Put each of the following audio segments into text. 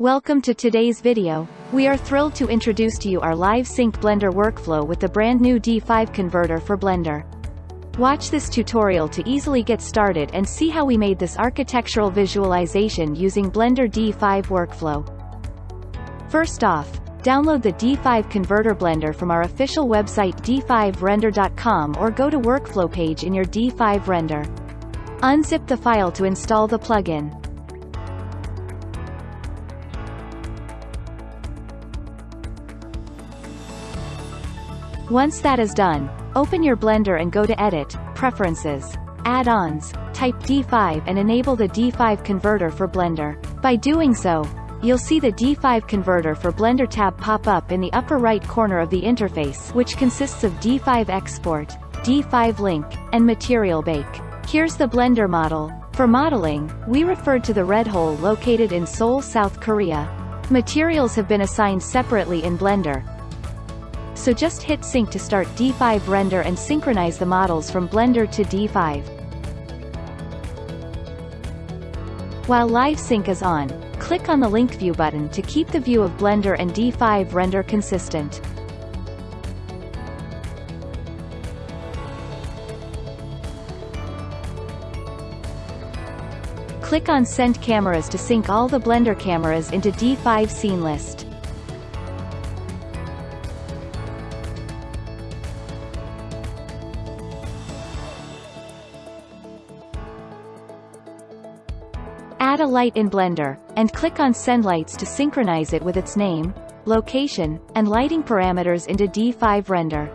Welcome to today's video. We are thrilled to introduce to you our live sync Blender workflow with the brand new D5 converter for Blender. Watch this tutorial to easily get started and see how we made this architectural visualization using Blender D5 workflow. First off, download the D5 converter Blender from our official website d5render.com or go to workflow page in your D5 render. Unzip the file to install the plugin. Once that is done, open your Blender and go to Edit, Preferences, Add-ons, type D5 and enable the D5 converter for Blender. By doing so, you'll see the D5 converter for Blender tab pop up in the upper right corner of the interface which consists of D5 Export, D5 Link, and Material Bake. Here's the Blender model. For modeling, we referred to the red hole located in Seoul, South Korea. Materials have been assigned separately in Blender, so just hit sync to start D5 render and synchronize the models from Blender to D5. While Live Sync is on, click on the Link View button to keep the view of Blender and D5 render consistent. Click on Send Cameras to sync all the Blender cameras into D5 scene list. Add a light in Blender, and click on Send Lights to synchronize it with its name, location, and lighting parameters into D5 Render.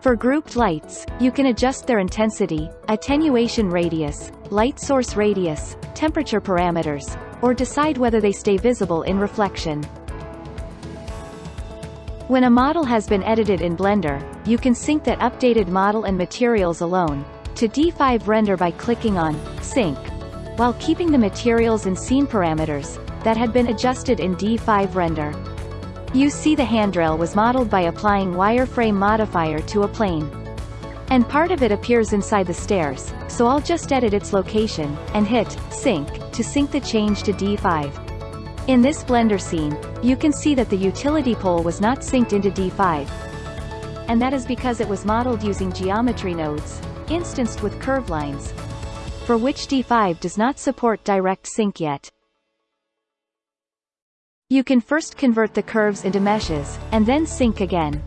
For grouped lights, you can adjust their intensity, attenuation radius, light source radius, temperature parameters, or decide whether they stay visible in reflection. When a model has been edited in Blender, you can sync that updated model and materials alone, to D5 Render by clicking on Sync while keeping the materials and scene parameters, that had been adjusted in D5 Render. You see the handrail was modeled by applying wireframe modifier to a plane. And part of it appears inside the stairs, so I'll just edit its location, and hit, Sync, to sync the change to D5. In this Blender scene, you can see that the utility pole was not synced into D5. And that is because it was modeled using geometry nodes, instanced with curve lines, for which D5 does not support direct sync yet. You can first convert the curves into meshes, and then sync again.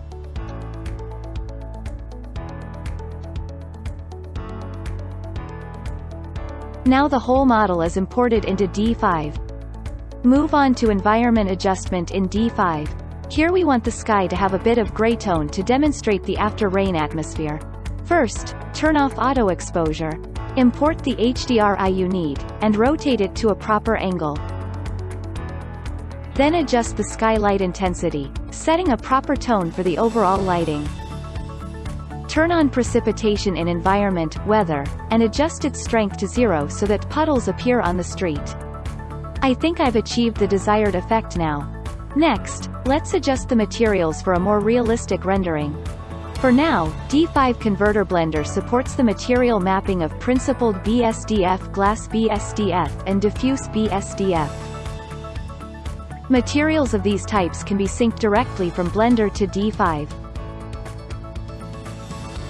Now the whole model is imported into D5. Move on to Environment Adjustment in D5. Here we want the sky to have a bit of gray tone to demonstrate the after-rain atmosphere. First, turn off auto exposure, Import the HDRI you need, and rotate it to a proper angle. Then adjust the skylight intensity, setting a proper tone for the overall lighting. Turn on precipitation in environment, weather, and adjust its strength to zero so that puddles appear on the street. I think I've achieved the desired effect now. Next, let's adjust the materials for a more realistic rendering. For now, D5 Converter Blender supports the material mapping of principled BSDF glass BSDF and diffuse BSDF. Materials of these types can be synced directly from Blender to D5.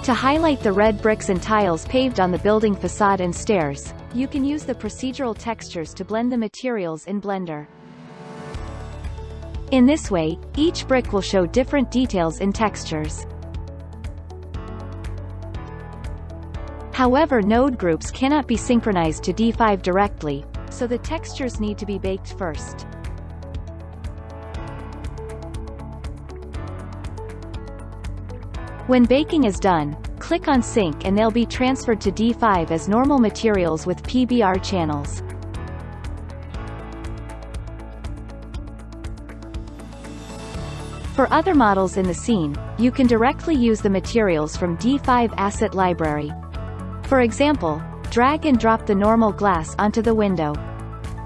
To highlight the red bricks and tiles paved on the building facade and stairs, you can use the procedural textures to blend the materials in Blender. In this way, each brick will show different details in textures. However node groups cannot be synchronized to D5 directly, so the textures need to be baked first. When baking is done, click on Sync and they'll be transferred to D5 as normal materials with PBR channels. For other models in the scene, you can directly use the materials from D5 Asset Library. For example, drag and drop the normal glass onto the window.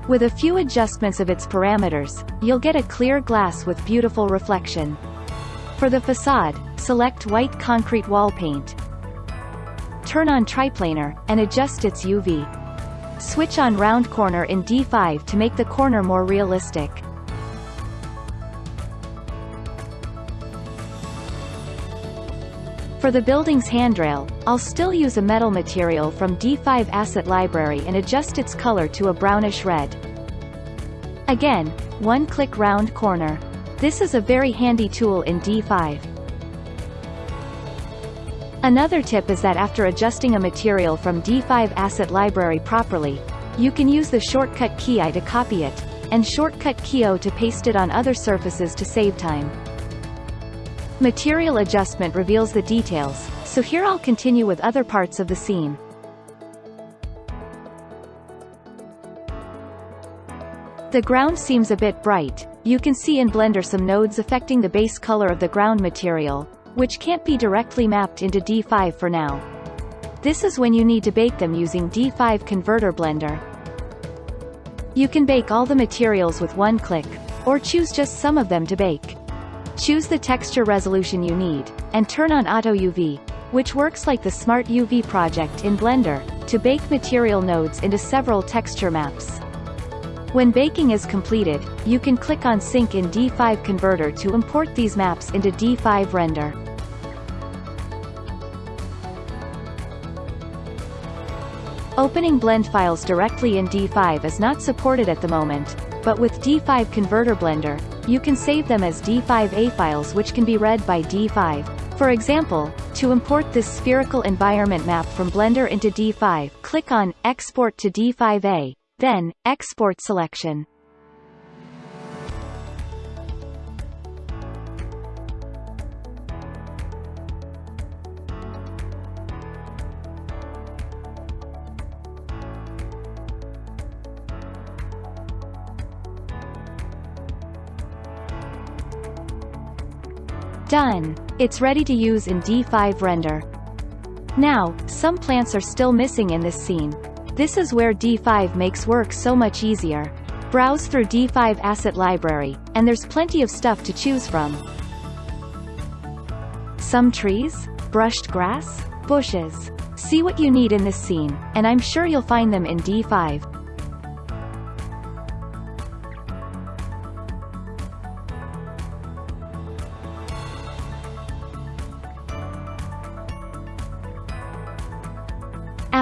With a few adjustments of its parameters, you'll get a clear glass with beautiful reflection. For the facade, select white concrete wall paint. Turn on triplanar, and adjust its UV. Switch on round corner in D5 to make the corner more realistic. For the building's handrail, I'll still use a metal material from D5 Asset Library and adjust its color to a brownish red. Again, one-click round corner. This is a very handy tool in D5. Another tip is that after adjusting a material from D5 Asset Library properly, you can use the shortcut key I to copy it, and shortcut key O to paste it on other surfaces to save time. Material adjustment reveals the details, so here I'll continue with other parts of the scene. The ground seems a bit bright, you can see in Blender some nodes affecting the base color of the ground material, which can't be directly mapped into D5 for now. This is when you need to bake them using D5 Converter Blender. You can bake all the materials with one click, or choose just some of them to bake. Choose the texture resolution you need, and turn on Auto UV, which works like the Smart UV project in Blender, to bake material nodes into several texture maps. When baking is completed, you can click on Sync in D5 Converter to import these maps into D5 Render. Opening blend files directly in D5 is not supported at the moment, but with D5 Converter Blender, you can save them as D5A files which can be read by D5. For example, to import this spherical environment map from Blender into D5, click on Export to D5A, then, export selection. Done. It's ready to use in D5 Render. Now, some plants are still missing in this scene. This is where D5 makes work so much easier. Browse through D5 Asset Library, and there's plenty of stuff to choose from. Some trees? Brushed grass? Bushes? See what you need in this scene, and I'm sure you'll find them in D5.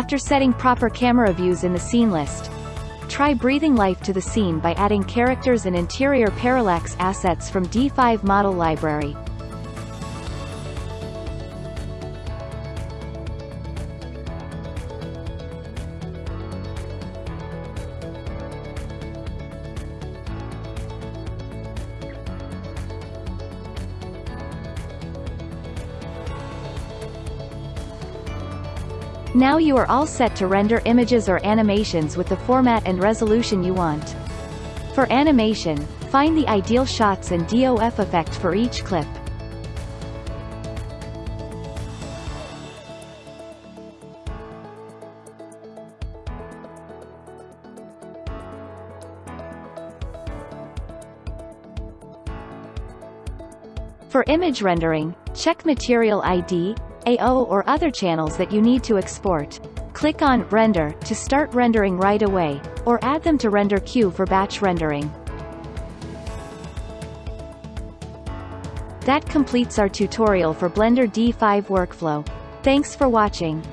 After setting proper camera views in the scene list, try breathing life to the scene by adding characters and interior parallax assets from D5 Model Library. Now you are all set to render images or animations with the format and resolution you want. For animation, find the ideal shots and DOF effect for each clip. For image rendering, check Material ID, AO or other channels that you need to export. Click on Render to start rendering right away, or add them to render queue for batch rendering. That completes our tutorial for Blender D5 workflow. Thanks for watching.